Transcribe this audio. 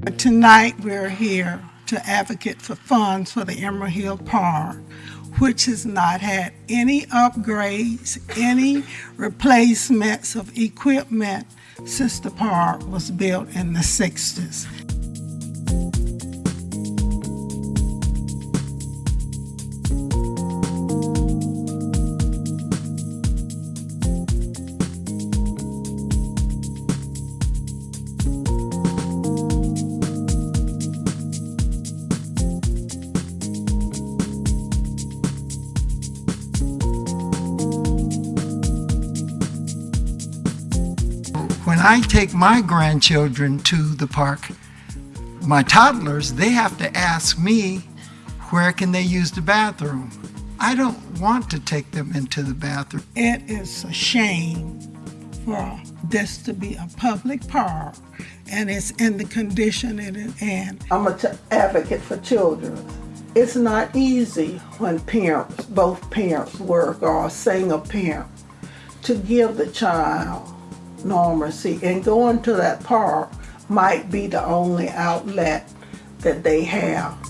Tonight, we're here to advocate for funds for the Emerald Hill Park, which has not had any upgrades, any replacements of equipment since the park was built in the 60s. When I take my grandchildren to the park, my toddlers, they have to ask me where can they use the bathroom. I don't want to take them into the bathroom. It is a shame for this to be a public park and it's in the condition it is in. I'm a t- advocate for children. It's not easy when parents, both parents work or a single parent, to give the child normalcy and going to that park might be the only outlet that they have.